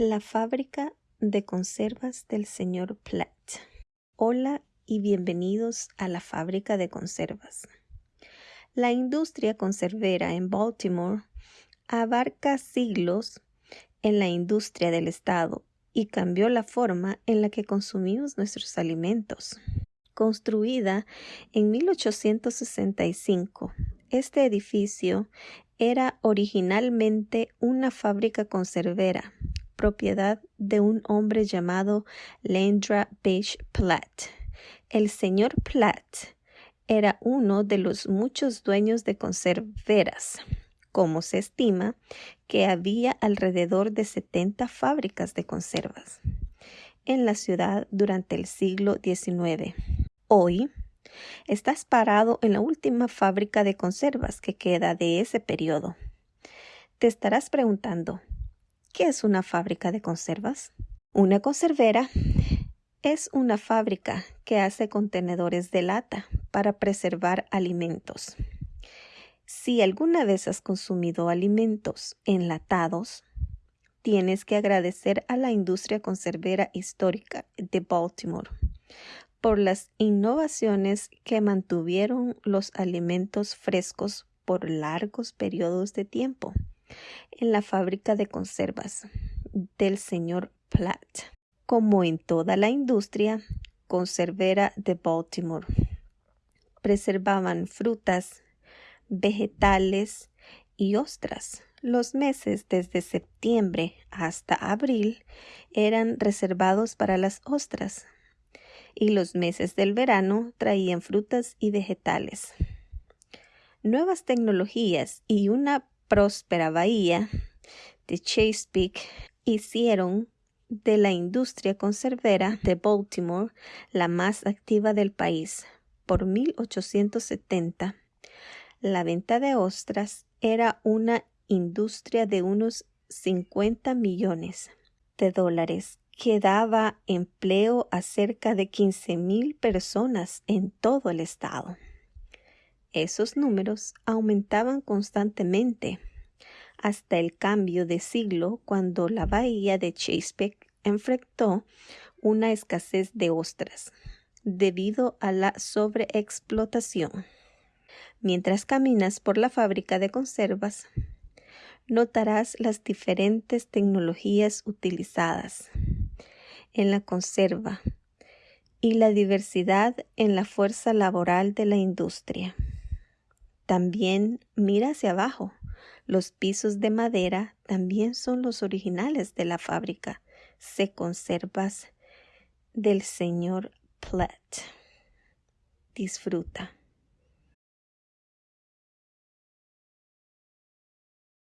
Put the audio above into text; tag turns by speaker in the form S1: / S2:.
S1: La fábrica de conservas del señor Platt. Hola y bienvenidos a la fábrica de conservas. La industria conservera en Baltimore abarca siglos en la industria del Estado y cambió la forma en la que consumimos nuestros alimentos. Construida en 1865, este edificio era originalmente una fábrica conservera propiedad de un hombre llamado Lendra Page Platt. El señor Platt era uno de los muchos dueños de conserveras, como se estima que había alrededor de 70 fábricas de conservas en la ciudad durante el siglo XIX. Hoy, estás parado en la última fábrica de conservas que queda de ese periodo. Te estarás preguntando, ¿Qué es una fábrica de conservas? Una conservera es una fábrica que hace contenedores de lata para preservar alimentos. Si alguna vez has consumido alimentos enlatados, tienes que agradecer a la industria conservera histórica de Baltimore por las innovaciones que mantuvieron los alimentos frescos por largos periodos de tiempo en la fábrica de conservas del señor Platt, como en toda la industria conservera de Baltimore. Preservaban frutas, vegetales y ostras. Los meses desde septiembre hasta abril eran reservados para las ostras y los meses del verano traían frutas y vegetales. Nuevas tecnologías y una próspera bahía de Chesapeake hicieron de la industria conservera de Baltimore la más activa del país. Por 1870, la venta de ostras era una industria de unos 50 millones de dólares que daba empleo a cerca de 15 mil personas en todo el estado. Esos números aumentaban constantemente hasta el cambio de siglo cuando la bahía de Chesapeake enfrentó una escasez de ostras debido a la sobreexplotación. Mientras caminas por la fábrica de conservas, notarás las diferentes tecnologías utilizadas en la conserva y la diversidad en la fuerza laboral de la industria. También mira hacia abajo. Los pisos de madera también son los originales de la fábrica. Se conservas del señor Platt. Disfruta.